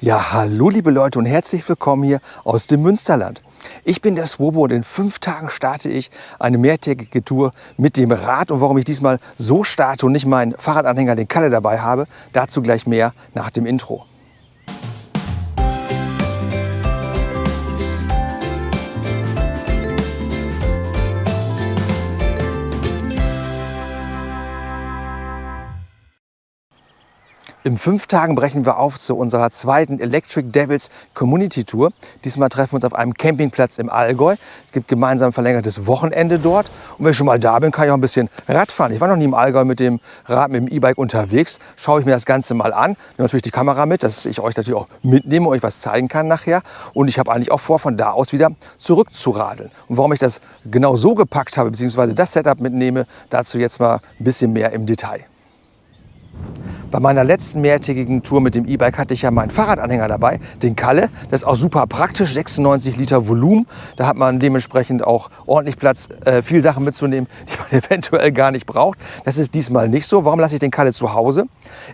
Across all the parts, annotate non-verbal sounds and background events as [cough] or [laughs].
Ja, hallo liebe Leute und herzlich willkommen hier aus dem Münsterland. Ich bin der Swobo und in fünf Tagen starte ich eine mehrtägige Tour mit dem Rad. Und warum ich diesmal so starte und nicht meinen Fahrradanhänger, den Kalle, dabei habe, dazu gleich mehr nach dem Intro. In fünf Tagen brechen wir auf zu unserer zweiten Electric Devils Community Tour. Diesmal treffen wir uns auf einem Campingplatz im Allgäu. Es gibt gemeinsam verlängertes Wochenende dort. Und wenn ich schon mal da bin, kann ich auch ein bisschen Rad fahren. Ich war noch nie im Allgäu mit dem Rad, mit dem E-Bike unterwegs. Schaue ich mir das Ganze mal an. Nehme natürlich die Kamera mit, dass ich euch natürlich auch mitnehme und euch was zeigen kann nachher. Und ich habe eigentlich auch vor, von da aus wieder zurückzuradeln. Und warum ich das genau so gepackt habe, beziehungsweise das Setup mitnehme, dazu jetzt mal ein bisschen mehr im Detail. Bei meiner letzten mehrtägigen Tour mit dem E-Bike hatte ich ja meinen Fahrradanhänger dabei, den Kalle. Das ist auch super praktisch, 96 Liter Volumen. Da hat man dementsprechend auch ordentlich Platz, äh, viel Sachen mitzunehmen, [laughs] die man eventuell gar nicht braucht. Das ist diesmal nicht so. Warum lasse ich den Kalle zu Hause?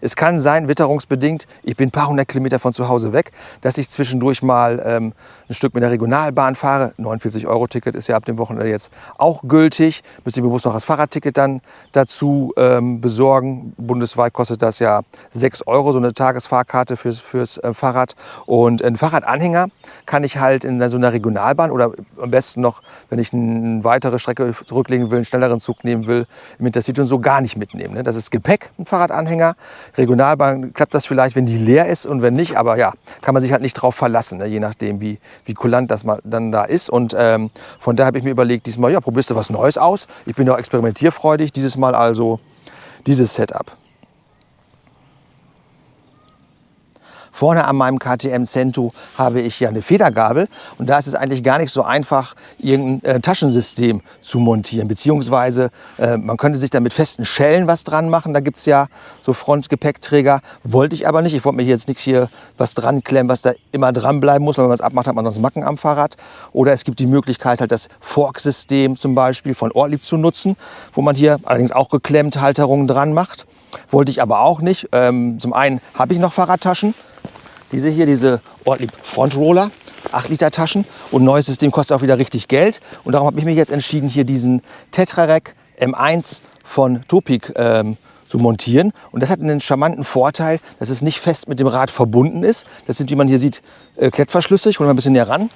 Es kann sein, witterungsbedingt, ich bin ein paar hundert Kilometer von zu Hause weg, dass ich zwischendurch mal ähm, ein Stück mit der Regionalbahn fahre. 49 Euro Ticket ist ja ab dem Wochenende jetzt auch gültig. Müsste ich bewusst noch das Fahrradticket dann dazu ähm, besorgen. Bundesweit kostet das ja ja 6 Euro, so eine Tagesfahrkarte fürs, fürs äh, Fahrrad. Und ein Fahrradanhänger kann ich halt in so einer Regionalbahn oder am besten noch, wenn ich eine weitere Strecke zurücklegen will, einen schnelleren Zug nehmen will, im Intercity und so gar nicht mitnehmen. Ne? Das ist Gepäck, ein Fahrradanhänger. Regionalbahn klappt das vielleicht, wenn die leer ist und wenn nicht, aber ja, kann man sich halt nicht drauf verlassen, ne? je nachdem, wie, wie kulant das mal dann da ist. Und ähm, von daher habe ich mir überlegt, diesmal, ja, probierst du was Neues aus. Ich bin ja experimentierfreudig, dieses Mal also dieses Setup. Vorne an meinem KTM Cento habe ich ja eine Federgabel und da ist es eigentlich gar nicht so einfach, irgendein äh, Taschensystem zu montieren. Beziehungsweise äh, man könnte sich da mit festen Schellen was dran machen. Da gibt es ja so Frontgepäckträger. Wollte ich aber nicht. Ich wollte mir jetzt nichts hier was dran klemmen, was da immer dran bleiben muss. Wenn man es abmacht, hat man sonst Macken am Fahrrad. Oder es gibt die Möglichkeit, halt das Fork-System zum Beispiel von Ortlieb zu nutzen, wo man hier allerdings auch geklemmt Halterungen dran macht. Wollte ich aber auch nicht. Ähm, zum einen habe ich noch Fahrradtaschen. Diese hier, diese Ortlieb Frontroller, 8 Liter Taschen. Und neues System kostet auch wieder richtig Geld. Und darum habe ich mich jetzt entschieden, hier diesen Tetrarec M1 von Topik ähm, zu montieren. Und das hat einen charmanten Vorteil, dass es nicht fest mit dem Rad verbunden ist. Das sind, wie man hier sieht, äh, Klettverschlüsse. Ich hole mal ein bisschen näher ran.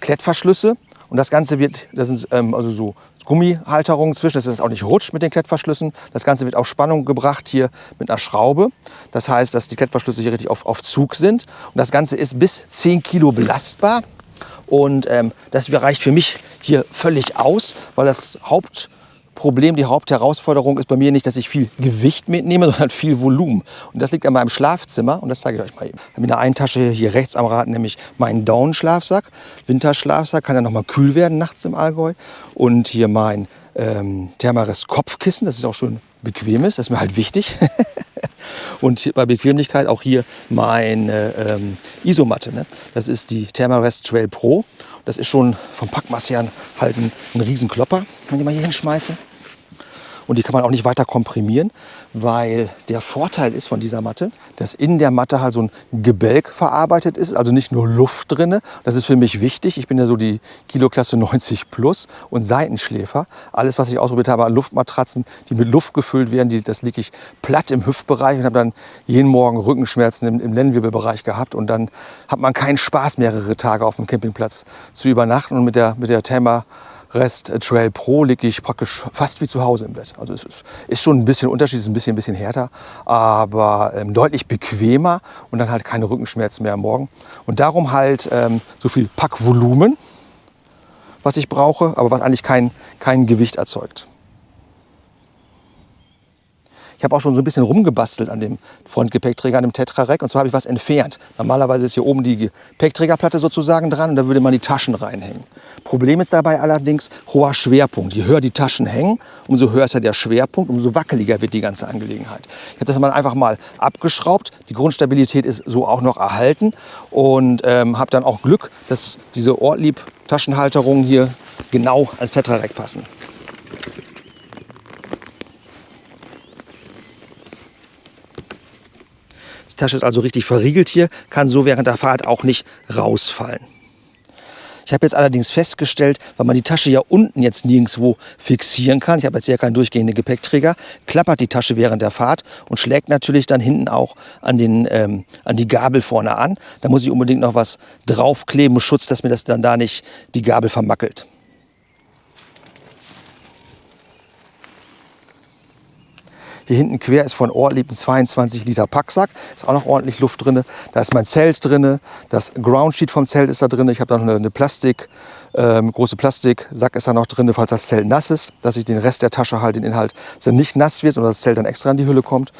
Klettverschlüsse. Und das Ganze wird, das sind ähm, also so Gummihalterungen zwischen, dass es auch nicht rutscht mit den Klettverschlüssen. Das Ganze wird auf Spannung gebracht hier mit einer Schraube. Das heißt, dass die Klettverschlüsse hier richtig auf, auf Zug sind. Und das Ganze ist bis 10 Kilo belastbar. Und ähm, das reicht für mich hier völlig aus, weil das Haupt Problem, die Hauptherausforderung ist bei mir nicht, dass ich viel Gewicht mitnehme, [laughs] sondern viel Volumen. Und das liegt an meinem Schlafzimmer und das zeige ich euch mal eben. Ich habe in der einen Tasche hier rechts am Rad nämlich meinen Down-Schlafsack, Winterschlafsack, kann ja noch mal kühl werden nachts im Allgäu. Und hier mein ähm, Thermarest Kopfkissen, das ist auch schön bequem ist, das ist mir halt wichtig. [laughs] und bei Bequemlichkeit auch hier meine ähm, Isomatte. Ne? Das ist die Thermarest Trail Pro. Das ist schon vom Packmaß her halt ein, ein Riesenklopper, wenn ich mal hier hinschmeiße. Und die kann man auch nicht weiter komprimieren, weil der Vorteil ist von dieser Matte, dass in der Matte halt so ein Gebälk verarbeitet ist, also nicht nur Luft drin. Das ist für mich wichtig. Ich bin ja so die Kiloklasse 90 plus und Seitenschläfer. Alles, was ich ausprobiert habe an Luftmatratzen, die mit Luft gefüllt werden, die, das liege ich platt im Hüftbereich und habe dann jeden Morgen Rückenschmerzen im, im Lendenwirbelbereich gehabt. Und dann hat man keinen Spaß, mehrere Tage auf dem Campingplatz zu übernachten. Und mit der, mit der Thema Rest äh, Trail Pro liege ich praktisch fast wie zu Hause im Bett. Also es ist, schon ein bisschen Unterschied, ist ein bisschen, ein bisschen härter, aber ähm, deutlich bequemer und dann halt keine Rückenschmerzen mehr am Morgen. Und darum halt ähm, so viel Packvolumen, was ich brauche, aber was eigentlich kein, kein Gewicht erzeugt. Ich habe auch schon so ein bisschen rumgebastelt an dem Frontgepäckträger, an dem Tetra-Rack. Und zwar habe ich was entfernt. Normalerweise ist hier oben die Gepäckträgerplatte sozusagen dran und da würde man die Taschen reinhängen. Problem ist dabei allerdings hoher Schwerpunkt. Je höher die Taschen hängen, umso höher ist ja der Schwerpunkt, umso wackeliger wird die ganze Angelegenheit. Ich habe das mal einfach mal abgeschraubt. Die Grundstabilität ist so auch noch erhalten und ähm, habe dann auch Glück, dass diese Ortlieb-Taschenhalterungen hier genau als Tetra-Rack passen. Tasche ist also richtig verriegelt hier, kann so während der Fahrt auch nicht rausfallen. Ich habe jetzt allerdings festgestellt, weil man die Tasche ja unten jetzt nirgendwo fixieren kann, ich habe jetzt ja keinen durchgehenden Gepäckträger, klappert die Tasche während der Fahrt und schlägt natürlich dann hinten auch an, den, ähm, an die Gabel vorne an. Da muss ich unbedingt noch was draufkleben, Schutz, dass mir das dann da nicht die Gabel vermackelt. Hier hinten quer ist von Ortlieb ein 22 Liter Packsack. Ist auch noch ordentlich Luft drin. Da ist mein Zelt drin. Das Groundsheet vom Zelt ist da drin. Ich habe da noch eine, Plastik, ähm, große Plastiksack ist da noch drin, falls das Zelt nass ist, dass ich den Rest der Tasche halt, den Inhalt, dass nicht nass wird und das Zelt dann extra in die Hülle kommt.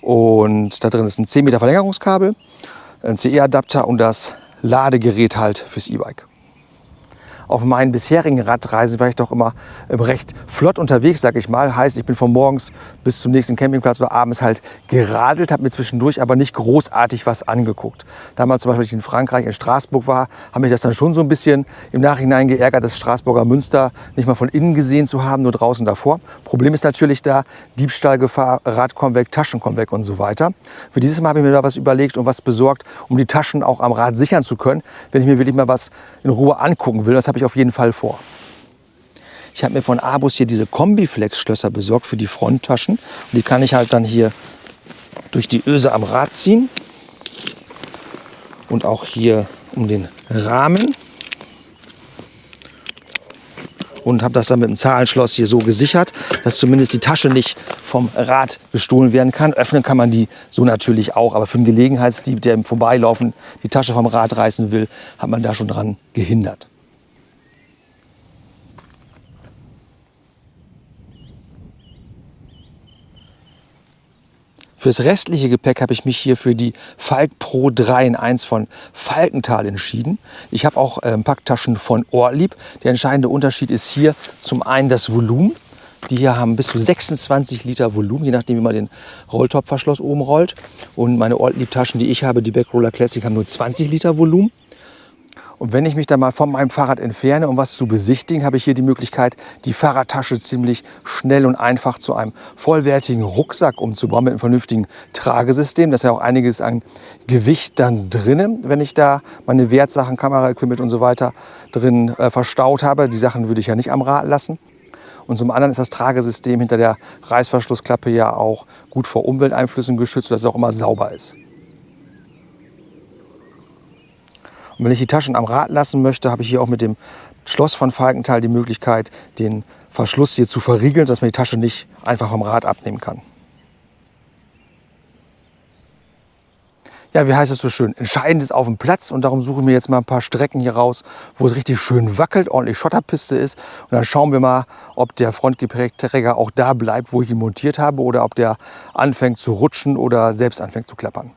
Und da drin ist ein 10 Meter Verlängerungskabel, ein CE-Adapter und das Ladegerät halt fürs E-Bike auf meinen bisherigen Radreisen war ich doch immer ähm, recht flott unterwegs, sag ich mal. Heißt, ich bin von morgens bis zum nächsten Campingplatz oder abends halt geradelt, habe mir zwischendurch aber nicht großartig was angeguckt. Damals zum Beispiel, als ich in Frankreich, in Straßburg war, habe mich das dann schon so ein bisschen im Nachhinein geärgert, das Straßburger Münster nicht mal von innen gesehen zu haben, nur draußen davor. Problem ist natürlich da Diebstahlgefahr, Rad kommt weg, Taschen kommen weg und so weiter. Für dieses Mal habe ich mir da was überlegt und was besorgt, um die Taschen auch am Rad sichern zu können, wenn ich mir wirklich mal was in Ruhe angucken will. Das habe ich auf jeden Fall vor. Ich habe mir von Abus hier diese Kombiflex-Schlösser besorgt für die Fronttaschen. Und die kann ich halt dann hier durch die Öse am Rad ziehen. Und auch hier um den Rahmen. Und habe das dann mit einem Zahlenschloss hier so gesichert, dass zumindest die Tasche nicht vom Rad gestohlen werden kann. Öffnen kann man die so natürlich auch. Aber für einen Gelegenheitsdieb, der im Vorbeilaufen die Tasche vom Rad reißen will, hat man da schon dran gehindert. Fürs restliche Gepäck habe ich mich hier für die Falk Pro 3 in 1 von Falkenthal entschieden. Ich habe auch ähm, Packtaschen von Ortlieb. Der entscheidende Unterschied ist hier zum einen das Volumen. Die hier haben bis zu 26 Liter Volumen, je nachdem wie man den Rolltopfverschluss oben rollt. Und meine Ortlieb-Taschen, die ich habe, die Backroller Classic, haben nur 20 Liter Volumen. Und wenn ich mich dann mal von meinem Fahrrad entferne, um was zu besichtigen, habe ich hier die Möglichkeit, die Fahrradtasche ziemlich schnell und einfach zu einem vollwertigen Rucksack umzubauen mit einem vernünftigen Tragesystem. Da ist ja auch einiges an Gewicht dann drin, wenn ich da meine Wertsachen, Kameraequipment und so weiter drin äh, verstaut habe. Die Sachen würde ich ja nicht am Rad lassen. Und zum anderen ist das Tragesystem hinter der Reißverschlussklappe ja auch gut vor Umwelteinflüssen geschützt, sodass es auch immer sauber ist. Und wenn ich die Taschen am Rad lassen möchte, habe ich hier auch mit dem Schloss von Falkenthal die Möglichkeit, den Verschluss hier zu verriegeln, dass man die Tasche nicht einfach vom Rad abnehmen kann. Ja, wie heißt es so schön? Entscheidend ist auf dem Platz und darum suche ich mir jetzt mal ein paar Strecken hier raus, wo es richtig schön wackelt, ordentlich Schotterpiste ist. Und dann schauen wir mal, ob der Frontgepäckträger auch da bleibt, wo ich ihn montiert habe oder ob der anfängt zu rutschen oder selbst anfängt zu klappern.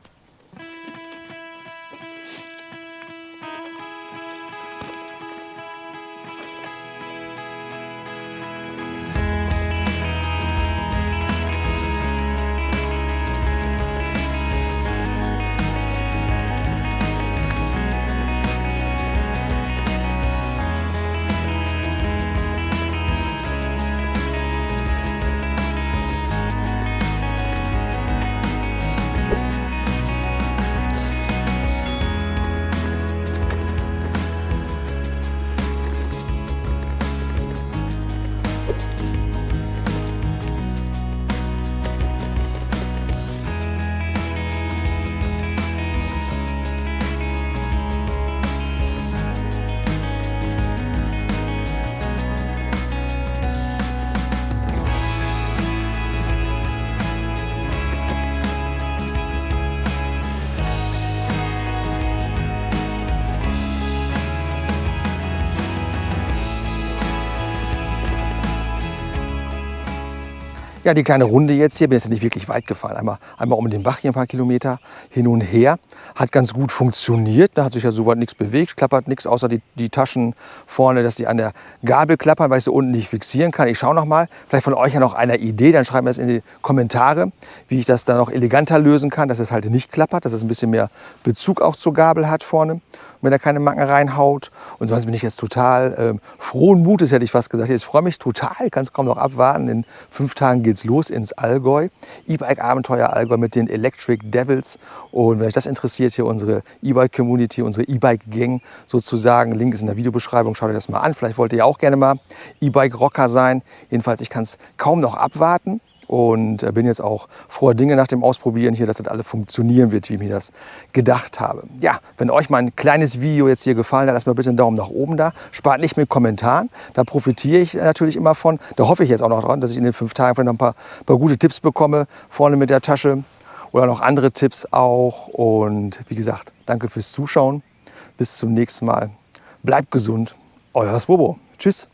Ja, die kleine Runde jetzt hier, bin jetzt nicht wirklich weit gefahren. Einmal, einmal um den Bach hier ein paar Kilometer hin und her. Hat ganz gut funktioniert. Da hat sich ja soweit nichts bewegt, klappert nichts, außer die, die Taschen vorne, dass die an der Gabel klappern, weil ich sie unten nicht fixieren kann. Ich schaue noch mal, vielleicht von euch ja noch einer Idee, dann schreibt mir das in die Kommentare, wie ich das dann noch eleganter lösen kann, dass es halt nicht klappert, dass es ein bisschen mehr Bezug auch zur Gabel hat vorne, wenn er keine Macken reinhaut. Und sonst bin ich jetzt total ähm, frohen Mutes, hätte ich fast gesagt. Jetzt freue mich total, kann es kaum noch abwarten. In fünf Tagen geht's los ins Allgäu. E-Bike-Abenteuer Allgäu mit den Electric Devils. Und wenn euch das interessiert, hier unsere E-Bike-Community, unsere E-Bike-Gang sozusagen, Link ist in der Videobeschreibung, schaut euch das mal an. Vielleicht wollt ihr ja auch gerne mal E-Bike-Rocker sein. Jedenfalls, ich kann es kaum noch abwarten und äh, bin jetzt auch froher Dinge nach dem Ausprobieren hier, dass das alles funktionieren wird, wie ich mir das gedacht habe. Ja, wenn euch mein kleines Video jetzt hier gefallen hat, lasst mir bitte einen Daumen nach oben da. Spart nicht mit Kommentaren, da profitiere ich natürlich immer von. Da hoffe ich jetzt auch noch dran, dass ich in den fünf Tagen vielleicht noch ein paar, paar gute Tipps bekomme, vorne mit der Tasche oder noch andere Tipps auch. Und wie gesagt, danke fürs Zuschauen. Bis zum nächsten Mal. Bleibt gesund. Euer Swobo. Tschüss.